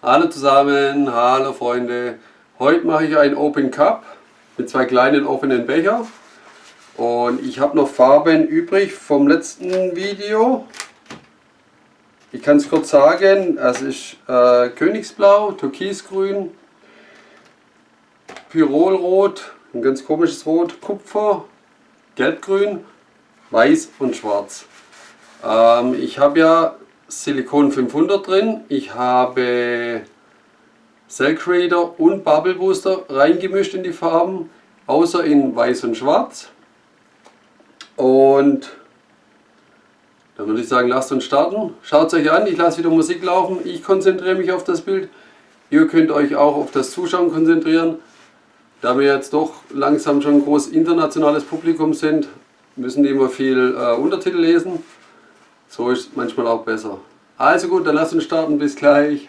Hallo zusammen, hallo Freunde. Heute mache ich ein Open Cup mit zwei kleinen offenen Becher. Und ich habe noch Farben übrig vom letzten Video. Ich kann es kurz sagen, es ist äh, Königsblau, Türkisgrün, Pyrolrot, ein ganz komisches Rot, Kupfer, Gelbgrün, Weiß und Schwarz. Ähm, ich habe ja Silikon 500 drin. Ich habe Cell Creator und Bubble Booster reingemischt in die Farben, außer in Weiß und Schwarz. Und dann würde ich sagen, lasst uns starten. Schaut es euch an, ich lasse wieder Musik laufen. Ich konzentriere mich auf das Bild. Ihr könnt euch auch auf das Zuschauen konzentrieren. Da wir jetzt doch langsam schon ein groß internationales Publikum sind, müssen die immer viel äh, Untertitel lesen. So ist es manchmal auch besser. Also gut, dann lass uns starten. Bis gleich.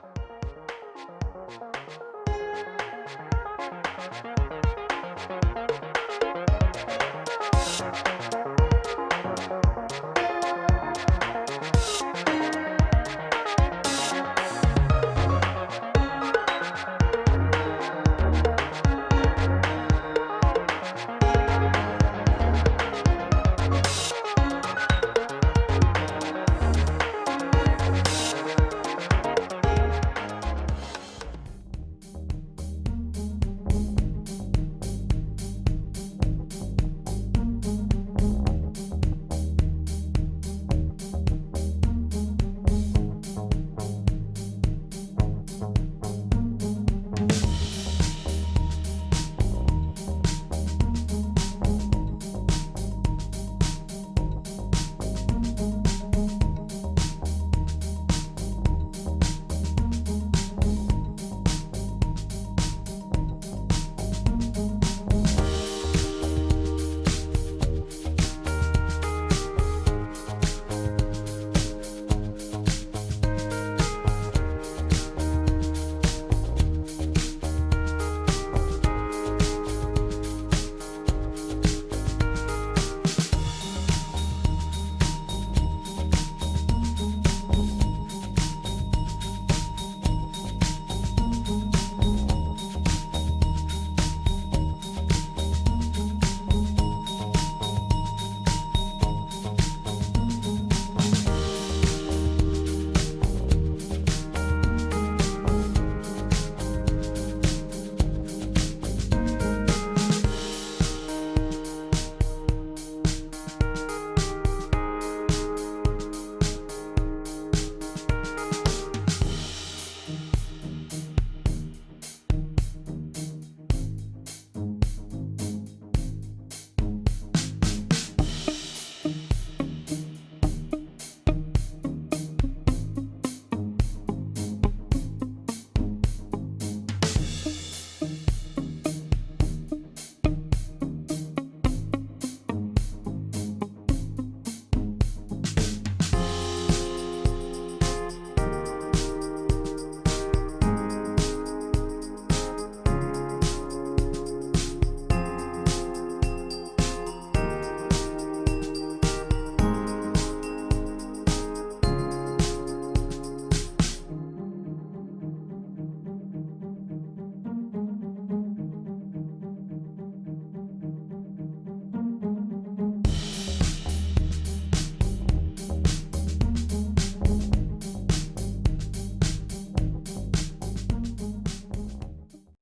Bye.